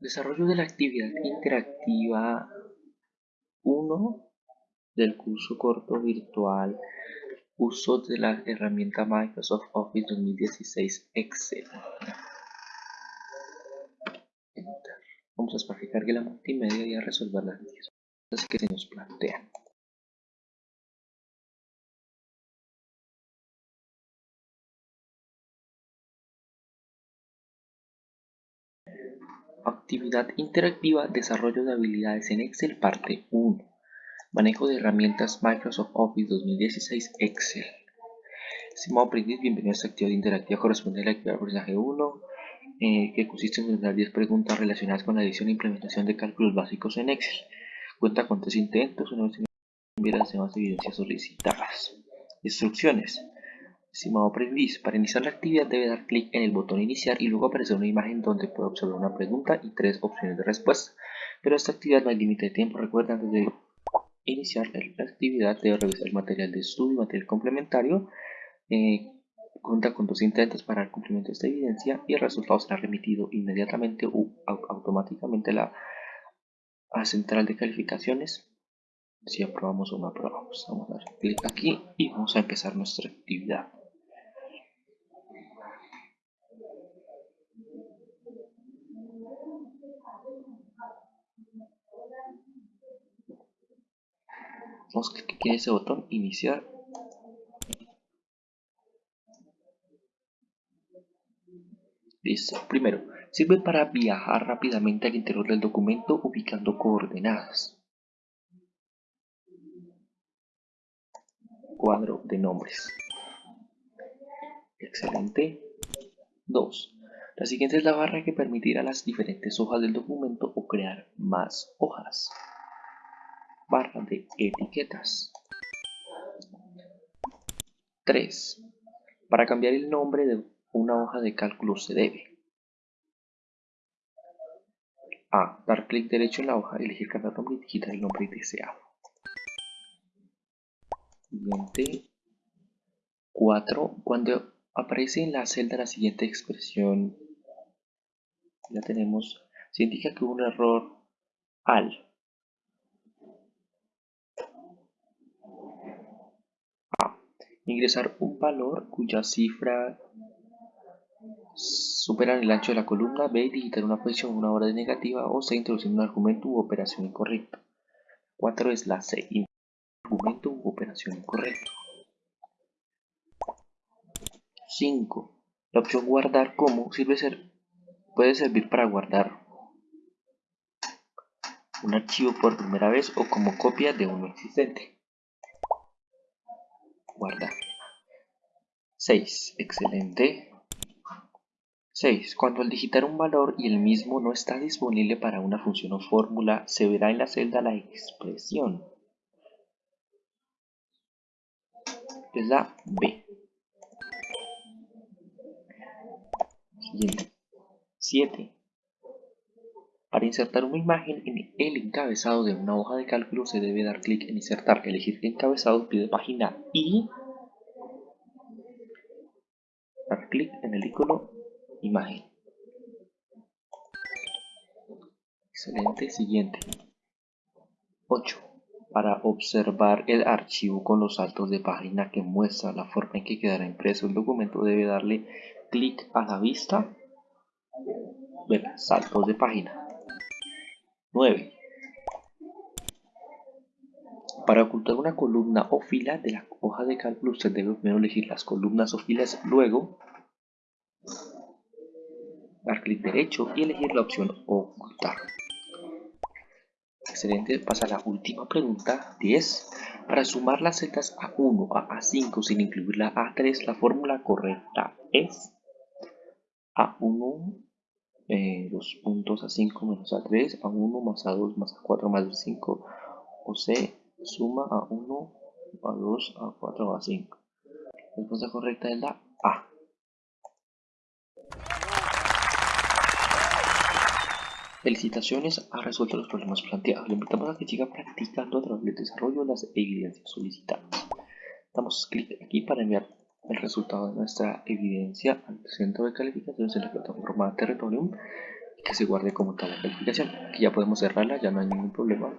Desarrollo de la actividad interactiva 1 del curso corto virtual Uso de la herramienta Microsoft Office 2016 Excel. Vamos a esperar que la multimedia y a resolver las preguntas que se nos plantean. Actividad interactiva, desarrollo de habilidades en Excel, parte 1. Manejo de herramientas Microsoft Office 2016 Excel. Estimado aprendiz, bienvenido a esta actividad interactiva correspondiente a la actividad aprendizaje 1, eh, que consiste en realizar 10 preguntas relacionadas con la edición e implementación de cálculos básicos en Excel. Cuenta con 3 intentos, una vez enviar las demás evidencias solicitadas. Instrucciones. Estimado aprendiz, para iniciar la actividad debe dar clic en el botón iniciar y luego aparecerá una imagen donde puede observar una pregunta y tres opciones de respuesta. Pero esta actividad no hay límite de tiempo. Recuerda antes de iniciar la actividad debe revisar el material de estudio y material complementario. Eh, cuenta con dos intentos para el cumplimiento de esta evidencia y el resultado será remitido inmediatamente o automáticamente a la a central de calificaciones si aprobamos o no aprobamos. Vamos a dar clic aquí y vamos a empezar nuestra actividad. Vamos a clicar en ese botón, iniciar. Listo. Primero, sirve para viajar rápidamente al interior del documento ubicando coordenadas. Cuadro de nombres. Excelente. 2. La siguiente es la barra que permitirá las diferentes hojas del documento o crear más hojas barra de etiquetas. 3. Para cambiar el nombre de una hoja de cálculo se debe A. Dar clic derecho en la hoja, elegir cambiar nombre y digitar el nombre deseado. Siguiente. 4. Cuando aparece en la celda la siguiente expresión, ya tenemos, se indica que hubo un error al ingresar un valor cuya cifra supera el ancho de la columna, B, digitar una posición una hora de negativa, o C, introducir un argumento u operación incorrecta. 4 es la C, argumento u operación incorrecta. 5. La opción guardar como sirve ser, puede servir para guardar un archivo por primera vez o como copia de uno existente guardar. 6. Excelente. 6. Cuando al digitar un valor y el mismo no está disponible para una función o fórmula, se verá en la celda la expresión. Es la B. Siguiente. 7. Para insertar una imagen en el encabezado de una hoja de cálculo se debe dar clic en insertar, elegir encabezado, pie de página y dar clic en el icono imagen. Excelente, siguiente. 8. Para observar el archivo con los saltos de página que muestra la forma en que quedará impreso el documento debe darle clic a la vista, ver saltos de página 9. Para ocultar una columna o fila de la hoja de cálculo usted debe primero elegir las columnas o filas, luego dar clic derecho y elegir la opción ocultar. Excelente, pasa a la última pregunta, 10. Para sumar las celdas A1 a A5 sin incluir la A3, la fórmula correcta es A1 eh, los puntos a 5 menos a 3, a 1 más a 2 más a 4 más a 5, o C suma a 1, a 2, a 4 a 5. La respuesta correcta es la A. Felicitaciones, ha resuelto los problemas planteados. Le invitamos a que siga practicando a través desarrollo de las evidencias solicitadas. Damos clic aquí para enviar el resultado de nuestra evidencia al centro de calificaciones en la plataforma Territorium que se guarde como tal la calificación. Aquí ya podemos cerrarla, ya no hay ningún problema.